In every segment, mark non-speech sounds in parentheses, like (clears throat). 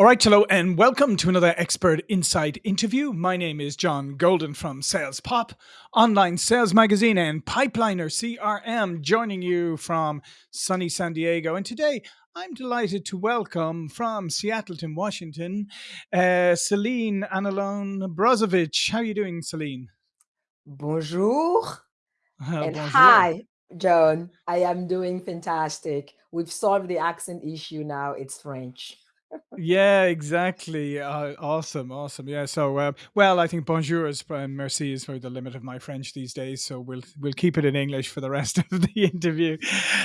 All right, hello, and welcome to another Expert Insight interview. My name is John Golden from Sales Pop, online sales magazine, and Pipeliner CRM, joining you from sunny San Diego. And today, I'm delighted to welcome from Seattleton, Washington, uh, Celine Anilon Brozovic. How are you doing, Celine? Bonjour Uh, and bonjour. hi, John. I am doing fantastic. We've solved the accent issue now. It's French. Yeah, exactly. Uh, awesome, awesome. Yeah. So, uh, well, I think bonjour is and merci is for the limit of my French these days. So we'll we'll keep it in English for the rest (laughs) of the interview.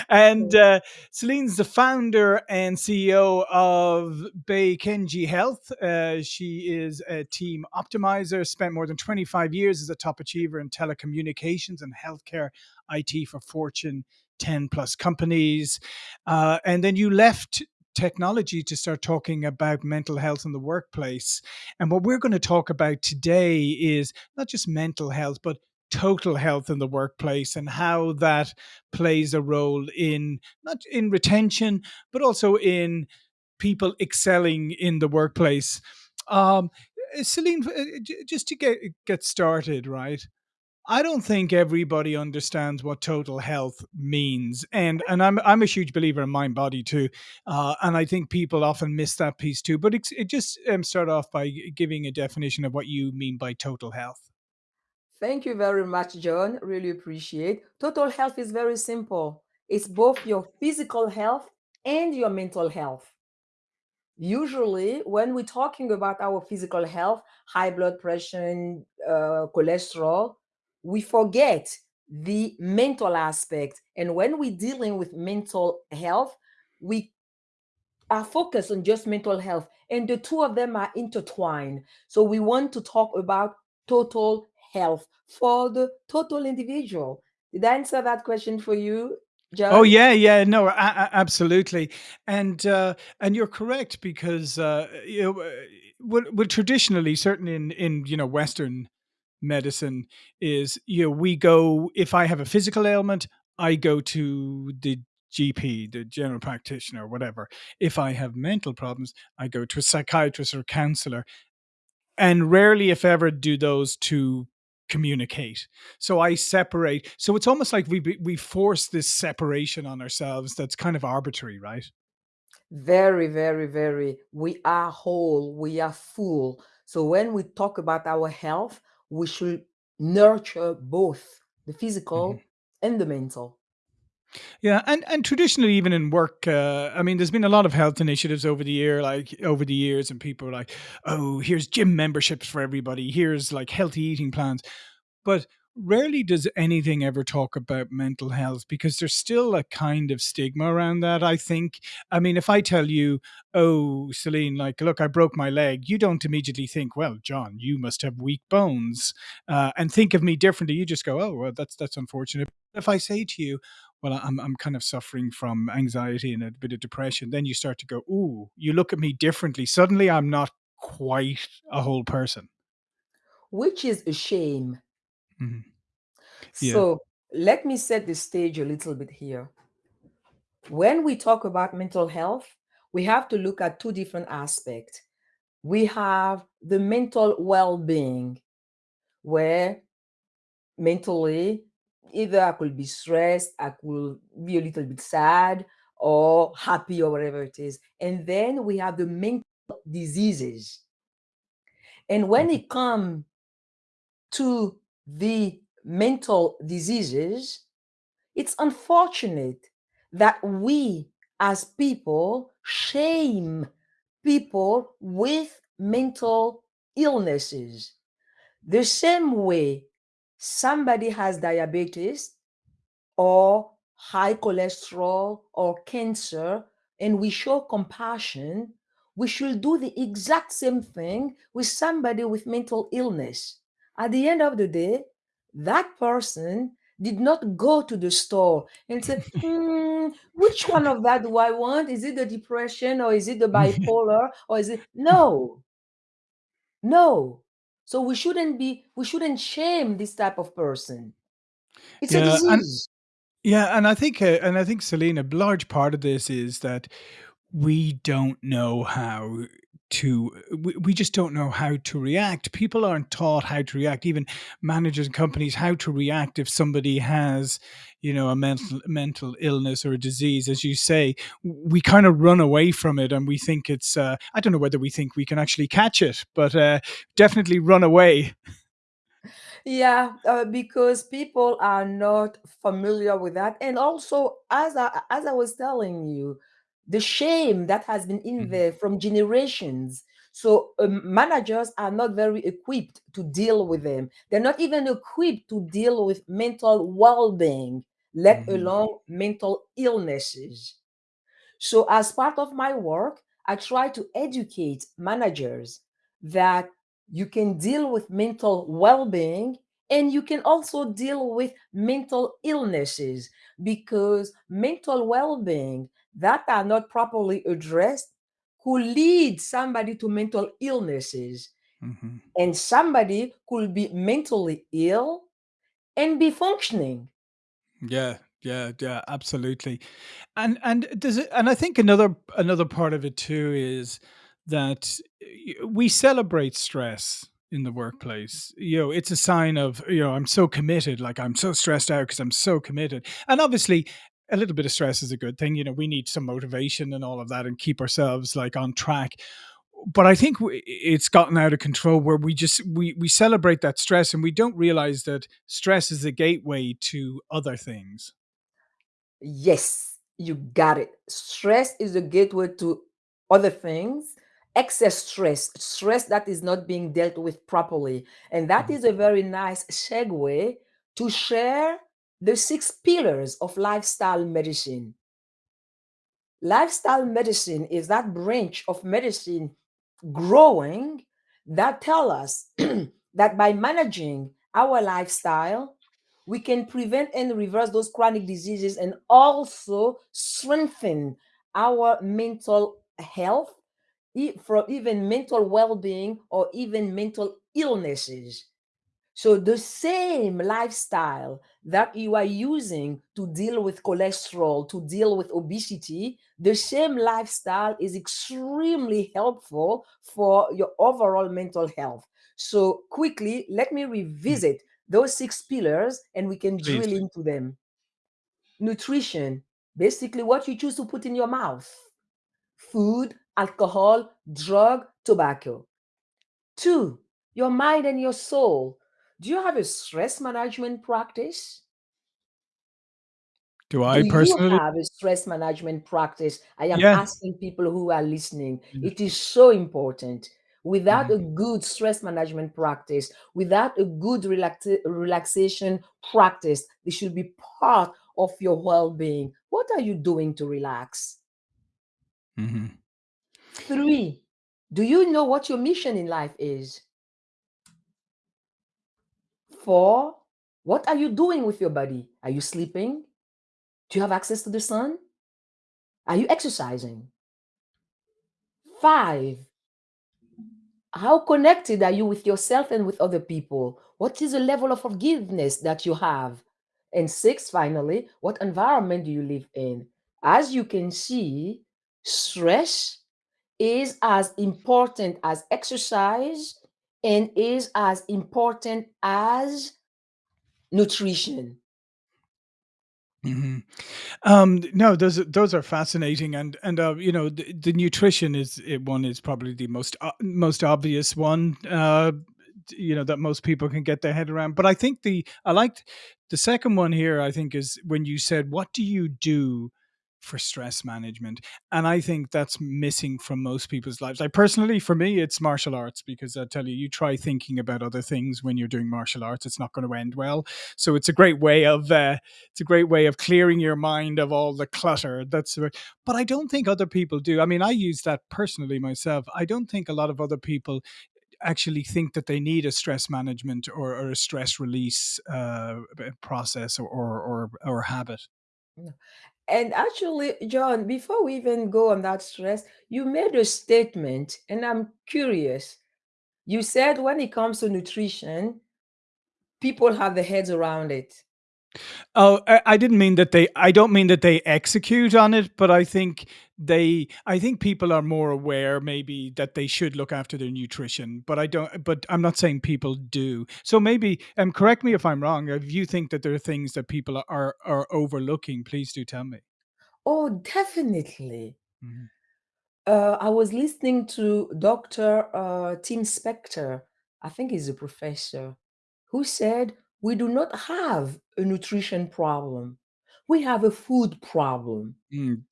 And uh, Celine's the founder and CEO of Bay Kenji Health. Uh, she is a team optimizer. Spent more than twenty five years as a top achiever in telecommunications and healthcare IT for Fortune. 10 plus companies. Uh, and then you left technology to start talking about mental health in the workplace. And what we're going to talk about today is not just mental health, but total health in the workplace and how that plays a role in not in retention, but also in people excelling in the workplace. Um, Celine, uh, just to get get started, right? I don't think everybody understands what total health means, and and I'm I'm a huge believer in mind body too, uh, and I think people often miss that piece too. But it's, it just um, start off by giving a definition of what you mean by total health. Thank you very much, John. Really appreciate. Total health is very simple. It's both your physical health and your mental health. Usually, when we're talking about our physical health, high blood pressure, uh, cholesterol, we forget the mental aspect. And when we're dealing with mental health, we are focused on just mental health, and the two of them are intertwined. So we want to talk about total health for the total individual. Did I answer that question for you, Oh yeah, yeah, no, absolutely, and uh, and you're correct because uh, you know, uh, well, well, traditionally, certainly in in you know Western medicine, is you know we go if I have a physical ailment, I go to the GP, the general practitioner, whatever. If I have mental problems, I go to a psychiatrist or counselor and rarely if ever do those two communicate so i separate so it's almost like we we force this separation on ourselves that's kind of arbitrary right Very, very, very. We are whole, we are full. So when we talk about our health, we should nurture both the physical and the mental. yeah and and traditionally even in work uh, i mean there's been a lot of health initiatives over the year like over the years and people are like oh here's gym memberships for everybody. Here's like healthy eating plans. But rarely does anything ever talk about mental health because there's still a kind of stigma around that i think. I mean if i tell you oh celine like look i broke my leg you don't immediately think well john you must have weak bones uh, and think of me differently you just go oh well that's that's unfortunate. If i say to you well I'm, I'm kind of suffering from anxiety and a bit of depression then you start to go ooh you look at me differently. Suddenly i'm not quite a whole person. Which is a shame. Mhm. yeah So let me set the stage a little bit here. When we talk about mental health, we have to look at two different aspects. We have the mental well being, where mentally, either I could be stressed, I could be a little bit sad, or happy, or whatever it is. And then we have the mental diseases. And when Mhm. it comes to the mental diseases, it's unfortunate that we as people shame people with mental illnesses. The same way somebody has diabetes or high cholesterol or cancer and we show compassion, we should do the exact same thing with somebody with mental illness. At the end of the day, that person did not go to the store and say, hmm, which one of that do I want? Is it the depression or is it the bipolar or is it no, no. So we shouldn't be, we shouldn't shame this type of person. It's a yeah and disease. Yeah, and I think, uh, and I think, Selena, a large part of this is that we don't know how. To we, we just don't know how to react. People aren't taught how to react. Even managers and companies how to react if somebody has, you know, a mental mental illness or a disease. As you say, we kind of run away from it, and we think it's. Uh, I don't know whether we think we can actually catch it, but uh, definitely run away. Yeah, uh, because people are not familiar with that. And also, as I, as I was telling you, the shame that has been in Mhm. there from generations. So um, managers are not very equipped to deal with them. They're not even equipped to deal with mental well-being, let Mhm. alone mental illnesses. So, as part of my work, I try to educate managers that you can deal with mental well being and you can also deal with mental illnesses because mental well being that are not properly addressed could lead somebody to mental illnesses, Mhm. and somebody could be mentally ill and be functioning. Yeah, yeah, yeah, absolutely. And and does it and I think another another part of it too is that we celebrate stress in the workplace. You know, it's a sign of, you know, I'm so committed, like I'm so stressed out because I'm so committed. And obviously a little bit of stress is a good thing. You know, we need some motivation and all of that and keep ourselves like on track. But I think it's gotten out of control where we just we we celebrate that stress and we don't realize that stress is a gateway to other things. Yes, you got it. Stress is a gateway to other things. Excess stress, stress that is not being dealt with properly. And that Mhm. is a very nice segue to share the six pillars of lifestyle medicine. Lifestyle medicine is that branch of medicine growing that tell us (clears throat) that by managing our lifestyle, we can prevent and reverse those chronic diseases and also strengthen our mental health, from even mental well-being or even mental illnesses. So the same lifestyle that you are using to deal with cholesterol, to deal with obesity, the same lifestyle is extremely helpful for your overall mental health. So quickly, let me Mm, revisit those six pillars and we can Please. drill into them. Nutrition, basically what you choose to put in your mouth. Food, alcohol, drug, tobacco. Two, your mind and your soul. Do you have a stress management practice? Do Do I you personally? have a stress management practice? I am Yeah. asking people who are listening. It is so important. Without Mhm. a good stress management practice, without a good relaxa- relaxation practice, this should be part of your well being. What are you doing to relax? Mhm. Three, do you know what your mission in life is? Four, what are you doing with your body? Are you sleeping? Do you have access to the sun? Are you exercising? Five, how connected are you with yourself and with other people? What is the level of forgiveness that you have? And six, finally, what environment do you live in? As you can see, stress is as important as exercise and is as important as nutrition. Mhm. Um, no, those are those are fascinating, and and uh, you know the, the nutrition is it, one is probably the most uh, most obvious one. Uh, you know that most people can get their head around. But I think the I liked the second one here. I think is when you said, "What do you do for stress management?" And I think that's missing from most people's lives. Like personally, for me, it's martial arts because I tell you, you try thinking about other things when you're doing martial arts, it's not going to end well. So it's a great way of uh, it's a great way of clearing your mind of all the clutter. That's but I don't think other people do. I mean, I use that personally myself. I don't think a lot of other people actually think that they need a stress management or, or a stress release uh, process or, or or or habit. And actually, John, before we even go on that stress, you made a statement, and I'm curious. You said when it comes to nutrition, people have their heads around it. Oh, I, I didn't mean that they. I don't mean that they execute on it, but I think they I think people are more aware maybe that they should look after their nutrition, but I don't but I'm not saying people do. So maybe um correct me if I'm wrong. If you think that there are things that people are are overlooking, please do tell me. Oh, definitely. Mhm. Uh, I was listening to Dr. Uh, Tim Spector, I think he's a professor, who said, We do not have a nutrition problem. We have a food problem. Mm,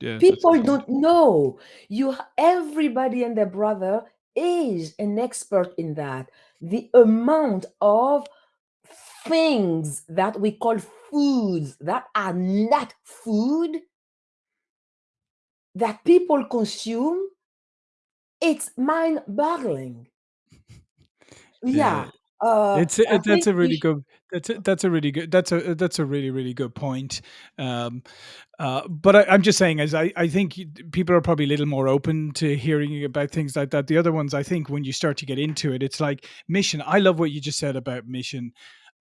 yeah, People don't know. You everybody and their brother is an expert in that. The amount of things that we call foods that are not food that people consume, it's mind-boggling. (laughs) Yeah. Yeah, uh, It's a I that's think a we really good that's a that's a really good that's a that's a really, really good point. Um, uh, but I I'm just saying as I I think people are probably a little more open to hearing about things like that. The other ones, I think when you start to get into it, it's like mission. I love what you just said about mission.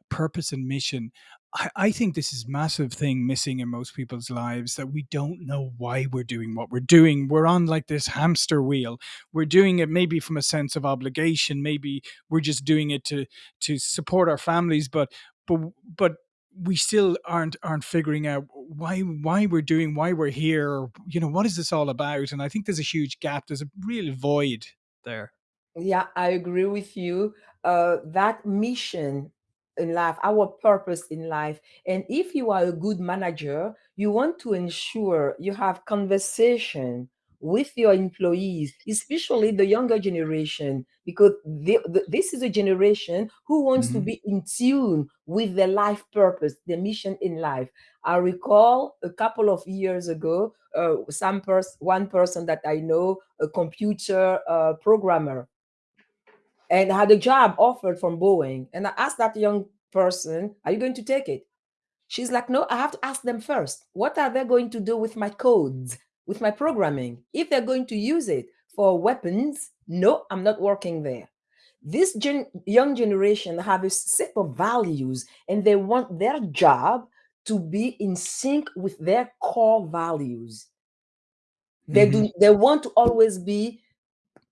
purpose and mission. I, I think this is massive thing missing in most people's lives that we don't know why we're doing what we're doing. We're on like this hamster wheel. We're doing it maybe from a sense of obligation. Maybe we're just doing it to to support our families, but but but we still aren't aren't figuring out why why we're doing why we're here you know what is this all about and i think there's a huge gap there's a real void there Yeah, I agree with you. Uh, that mission in life, our purpose in life, and if you are a good manager, you want to ensure you have conversation with your employees, especially the younger generation, because they, th- this is a generation who wants to hmm be in tune with their life purpose, their mission in life. I recall a couple of years ago, uh, some person, one person that I know, a computer uh, programmer and had a job offered from Boeing. And I asked that young person, Are you going to take it? She's like, No, I have to ask them first. What are they going to do with my codes, with my programming? If they're going to use it for weapons, no, I'm not working there. This gen- young generation have a set of values and they want their job to be in sync with their core values. They hmm do they want to always be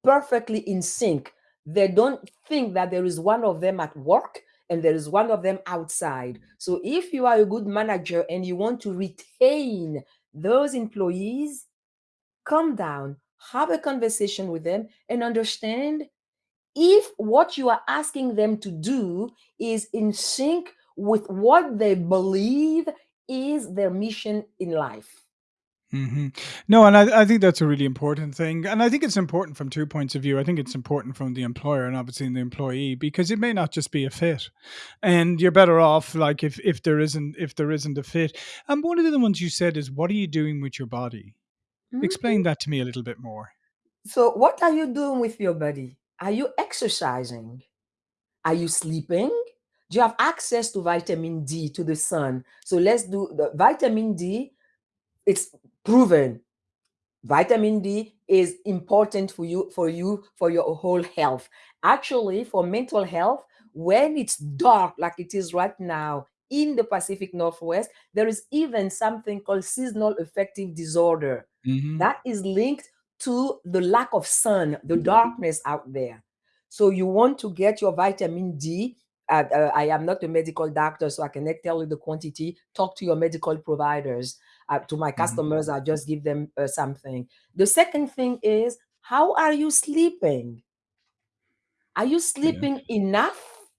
perfectly in sync. They don't think that there is one of them at work and there is one of them outside. So if you are a good manager and you want to retain those employees, come down, have a conversation with them and understand if what you are asking them to do is in sync with what they believe is their mission in life. Hmm No, and I, I think that's a really important thing. And I think it's important from two points of view. I think it's important from the employer and obviously the employee because it may not just be a fit. And you're better off like if if there isn't if there isn't a fit. And one of the ones you said is what are you doing with your body? Mhm. Explain that to me a little bit more. So, what are you doing with your body? Are you exercising? Are you sleeping? Do you have access to vitamin D to the sun? So let's do the vitamin D. It's proven vitamin D is important for you for you for your whole health. Actually, for mental health, when it's dark like it is right now in the Pacific Northwest, there is even something called seasonal affective disorder hmm that is linked to the lack of sun, the darkness out there. So you want to get your vitamin D. Uh, uh, I am not a medical doctor, so I cannot tell you the quantity. Talk to your medical providers. Uh, to my hmm customers, I just give them uh, something. The second thing is, how are you sleeping? Are you Yeah. sleeping enough?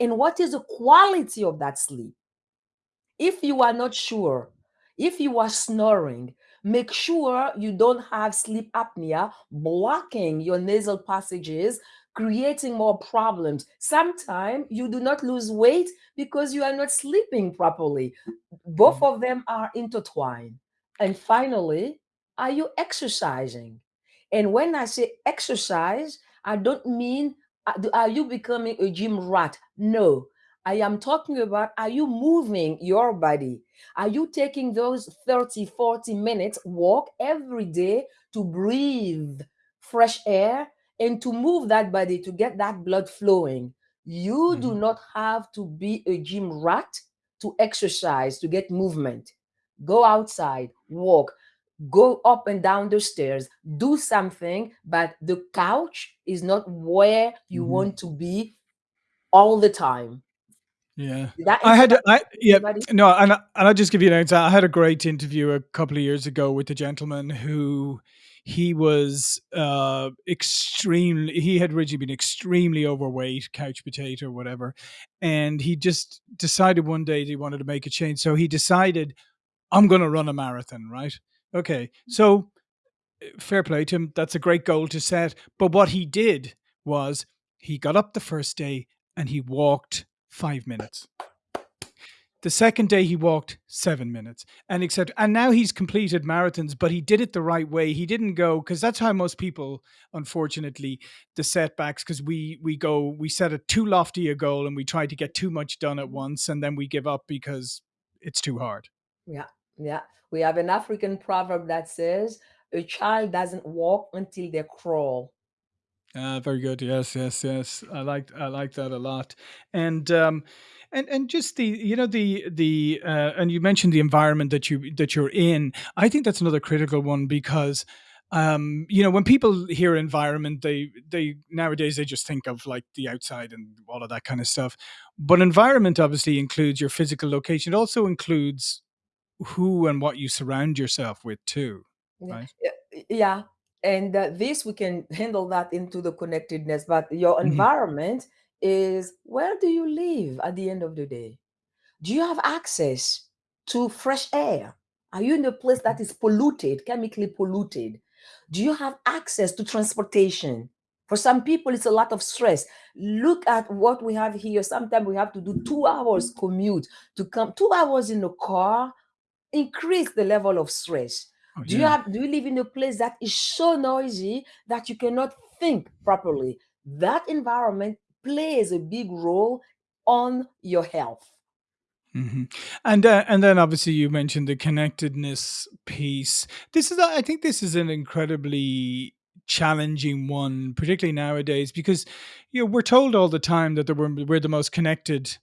And what is the quality of that sleep? If you are not sure, if you are snoring, make sure you don't have sleep apnea blocking your nasal passages, creating more problems. Sometimes you do not lose weight because you are not sleeping properly. Both Mhm. of them are intertwined. And finally, are you exercising? And when I say exercise, I don't mean uh, are you becoming a gym rat? No. I am talking about are you moving your body? Are you taking those 30, 40 minutes walk every day to breathe fresh air and to move that body to get that blood flowing? You do Mhm. not have to be a gym rat to exercise, to get movement. Go outside, walk. go up and down the stairs, do something, but the couch is not where you Mhm. want to be all the time. Yeah. I had I yeah, no, and I and I'll just give you an answer. I had a great interview a couple of years ago with a gentleman who he was, uh, extremely he had originally been extremely overweight, couch potato, whatever, and he just decided one day he wanted to make a change, so he decided, "I'm gonna run a marathon," right? Okay, so, eh, fair play to him, that's a great goal to set, but what he did was he got up the first day and he walked 5 minutes. The second day he walked 7 minutes and etcetera, and now he's completed marathons, but he did it the right way. He didn't go because that's how most people, unfortunately, the setbacks because we we go we set a too lofty a goal and we try to get too much done at once, and then we give up because it's too hard. Yeah, yeah. We have an African proverb that says, "A child doesn't walk until they crawl." Ah, very good. Yes, yes, yes. I like I like that a lot. And, um, and and just the you know, the the, uh and you mentioned the environment that you that you're in. I think that's another critical one because, um, you know, when people hear environment, they they nowadays, they just think of, like, the outside and all of that kinda stuff. But environment obviously includes your physical location. It also includes who and what you surround yourself with too, right? yeah, yeah, and, uh, this we can handle that into the connectedness, but your Mhm. environment is where do you live at the end of the day? Do you have access to fresh air? Are you in a place that Mhm. polluted, chemically polluted? Do you have access to transportation? For some people, it's a lot of stress. Look at what we have here. Sometimes we have to do 2 hours commute to come 2 hours in a car increase the level of stress. Oh, Do you yeah. have do you live in a place that is so noisy that you cannot think properly? That environment plays a big role on your health. Mhm. And, uh, and then obviously you mentioned the connectedness piece. This is a I think this is an incredibly challenging one, particularly nowadays, because, you know, we're told all the time that we're we're the most connected,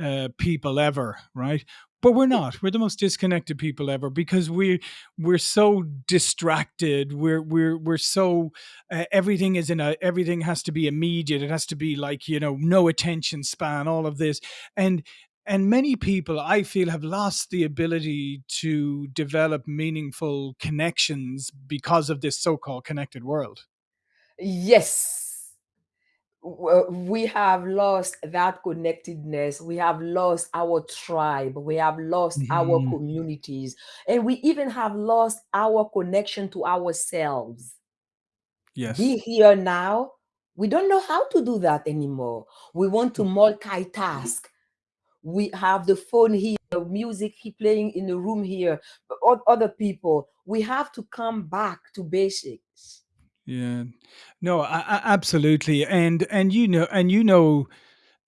uh, people ever, right? But we're not. We're the most disconnected people ever because we we're so distracted. We're we're we're so, uh, everything is in a everything has to be immediate. It has to be like, you know, no attention span, all of this. And and many people, I feel, have lost the ability to develop meaningful connections because of this so-called connected world. Yes. We have lost that connectedness. We have lost our tribe. We have lost our Mhm. communities, and we even have lost our connection to ourselves. Be Yes. here now. We don't know how to do that anymore. We want to Mm. multitask. We have the phone here, the music he playing in the room here, but other people. We have to come back to basics. Yeah. No, a a absolutely. And and you know and you know,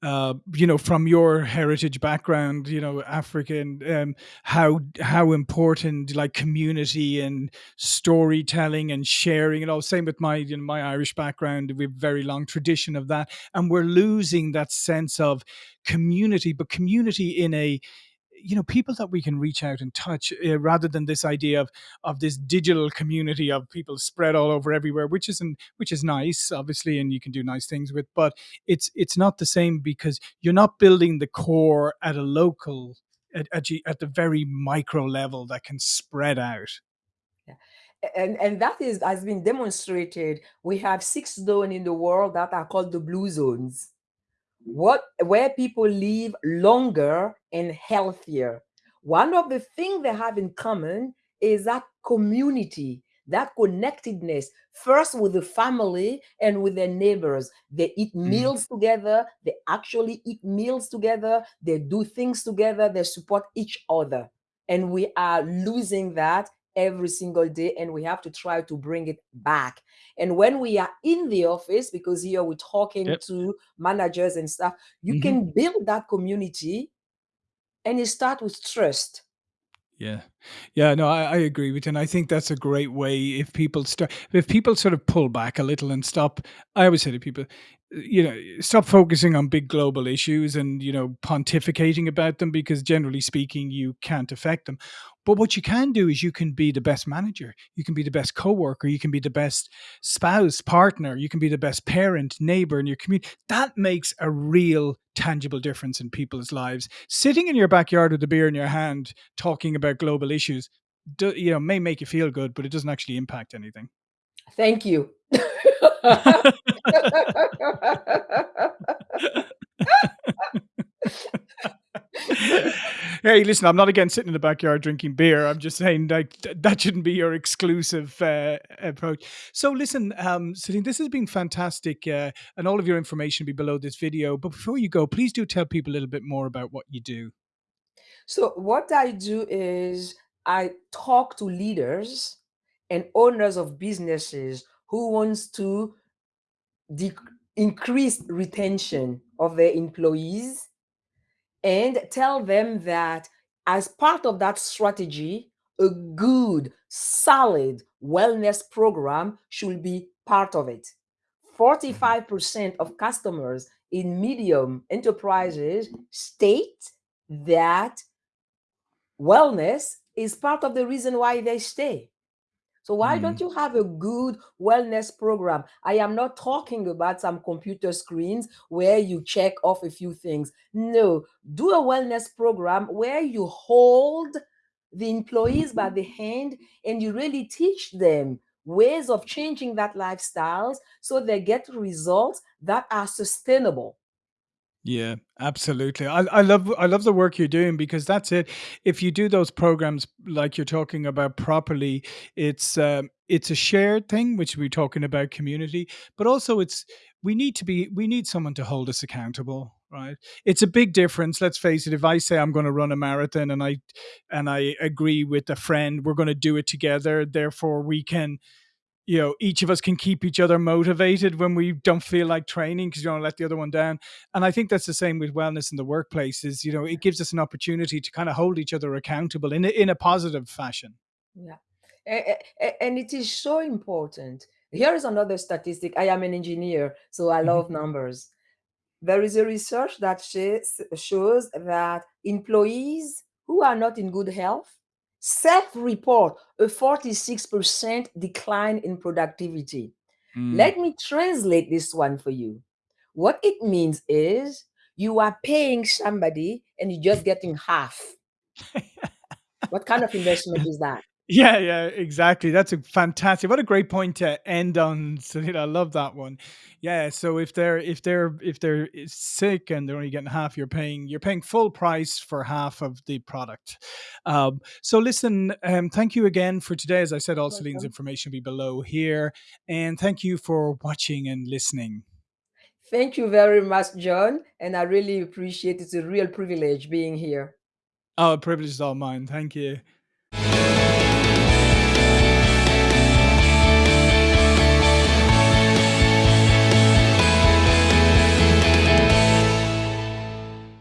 uh, you know, from your heritage background, you know, African, um, how how important, like, community and storytelling and sharing and all. Same with my you know, my Irish background, we've very long tradition of that, and we're losing that sense of community, but community in a you know, people that we can reach out and touch, uh, rather than this idea of of this digital community of people spread all over everywhere, which isn't which is nice, obviously, and you can do nice things with, but it's it's not the same because you're not building the core at a local at at at the very micro level that can spread out. Yeah. And and that is has been demonstrated. We have 6 zones in the world that are called the blue zones. What where people live longer and healthier. One of the things they have in common is that community, that connectedness, first with the family and with their neighbors. They eat Mhm. meals together, they actually eat meals together, they do things together, they support each other, and we are losing that every single day, and we have to try to bring it back. And when we are in the office, because here we're talking Yep. to managers and stuff, you Mhm. can build that community, and it start with trust. Yeah. Yeah, no, I I agree with you, and I think that's a great way if people start if people sort of pull back a little and stop I always say to people, you know, "Stop focusing on big global issues and, you know, pontificating about them because generally speaking, you can't affect them. But what you can do is you can be the best manager, you can be the best coworker, you can be the best spouse, partner, you can be the best parent, neighbor in your community. That makes a real tangible difference in people's lives. Sitting in your backyard with a beer in your hand, talking about global issues, do, you know, may make you feel good, but it doesn't actually impact anything. Thank you. (laughs) (laughs) (laughs) hey, listen, I'm not again sitting in the backyard drinking beer. I'm just saying like that shouldn't be your exclusive uh, approach. So, listen, um, Celine, this has been fantastic, uh, and all of your information will be below this video. But before you go, please do tell people a little bit more about what you do. So, what I do is I talk to leaders and owners of businesses who wants to increase retention of their employees and tell them that as part of that strategy, a good, solid wellness program should be part of it. 45% mm-hmm. of customers in medium enterprises state that wellness is part of the reason why they stay. So why mm. don't you have a good wellness program? I am not talking about some computer screens where you check off a few things. No, do a wellness program where you hold the employees by the hand and you really teach them ways of changing that lifestyles so they get results that are sustainable. Yeah, absolutely. I, I love I love the work you're doing because that's it. If you do those programs like you're talking about properly, it's um, it's a shared thing, which we're talking about community, but also it's we need to be we need someone to hold us accountable right it's a big difference let's face it if i say i'm going to run a marathon and i and i agree with a friend we're going to do it together therefore we can you know each of us can keep each other motivated when we don't feel like training because you don't let the other one down. And i think that's the same with wellness in the workplace is you know it gives us an opportunity to kind of hold each other accountable in a, in a positive fashion. Yeah. And it is so important. Here is another statistic. I am an engineer so i mm-hmm. love mm-hmm. numbers. There is a research that shows that employees who are not in good health self-report a 46% decline in productivity. Mm. Let me translate this one for you. What it means is you are paying somebody and you're just getting half. (laughs) what kind of investment is that? Yeah, yeah, exactly. That's a fantastic. What a great point to end on. So, I love that one. Yeah. So if they're if they're if they're sick and they're only getting half, you're paying you're paying full price for half of the product. Um, so listen, um, thank you again for today. As I said, all Celine's information will be below here, and thank you for watching and listening. Thank you very much, John, and I really appreciate it. It's a real privilege being here. Oh, privilege is all mine. Thank you.